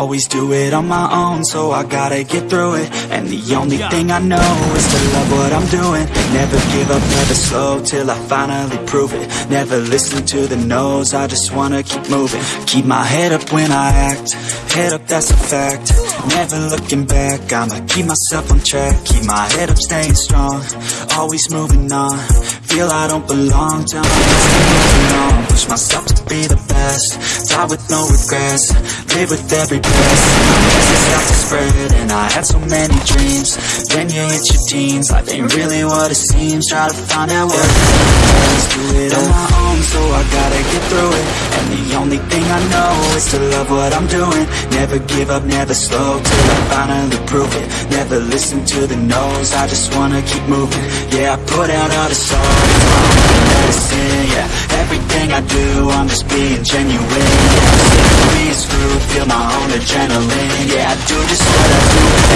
Always do it on my own, so I gotta get through it. And the only thing I know is to love what I'm doing. Never give up, never slow, till I finally prove it. Never listen to the no's, I just wanna keep moving. Keep my head up when I act, head up that's a fact. Never looking back, I'ma keep myself on track. Keep my head up, staying strong, always moving on Feel I don't belong, tell moving on. Push myself to be the best, die with no regrets. Live with every breath, my message start to spread And I had so many dreams, then you hit your teens. Life ain't really what it seems, try to find out what it is. Do it on my own, so I gotta get through it. And the only thing I know is to love what I'm doing. Never give up, never slow, till I finally prove it. Never listen to the no's, I just wanna keep moving. Yeah, I put out all the art, I'm just being genuine. Sick screwed, feel my own adrenaline. Yeah, I do just what I do,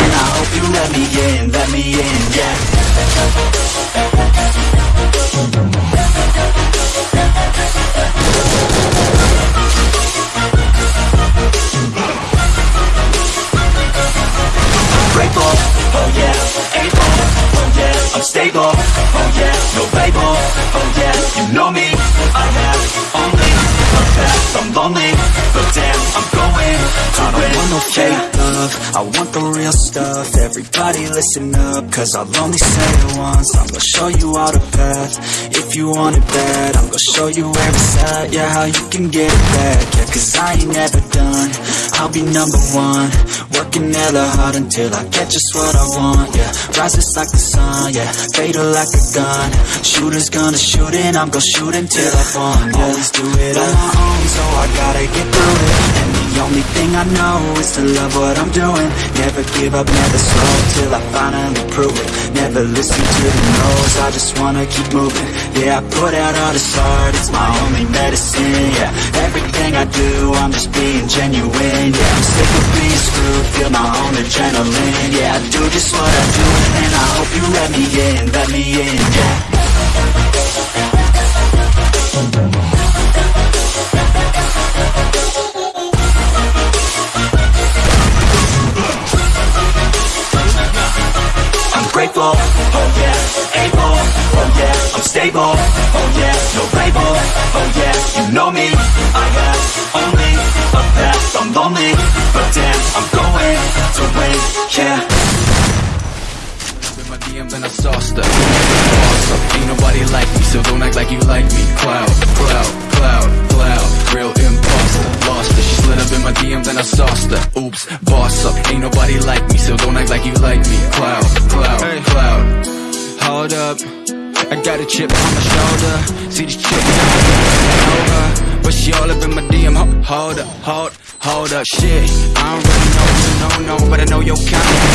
no fake love, I want the real stuff, everybody listen up, cause I'll only say it once, I'm gonna show you all the path, if you want it bad, I'm gonna show you it's at, yeah, how you can get it back, yeah, cause I ain't never done, I'll be number one, working hella hard until I get just what I want, yeah, rises like the sun, yeah, fatal like a gun, shooters gonna shoot and I'm gonna shoot until I fall, yeah, always do it on my own, so I gotta get only thing I know is to love what I'm doing, never give up, never slow, till I finally prove it, never listen to the no's, I just wanna keep moving, yeah, I put out all this art, it's my only medicine, yeah, everything I do, I'm just being genuine, yeah, I'm sick of being screwed, feel my own adrenaline, yeah, I do just what I do, and I hope you let me in, let me in, yeah. Stable, oh yeah, no label, oh yeah, you know me, I have only a path, I'm lonely, but damn, I'm going to win, yeah. my DMs and I sauced her. Awesome, ain't nobody like me, so don't act like you like me. Cloud, cloud, cloud, cloud, real imposter. Lost her, she slid up in my DMs and I sauced her. Oops, boss up, ain't nobody like me, so don't act like you like me. Cloud, I got a chip on my shoulder. See this chick her, but she all up in my DM. Hold up, hold, hold up, shit. I don't really know you, no, no, but I know your kind.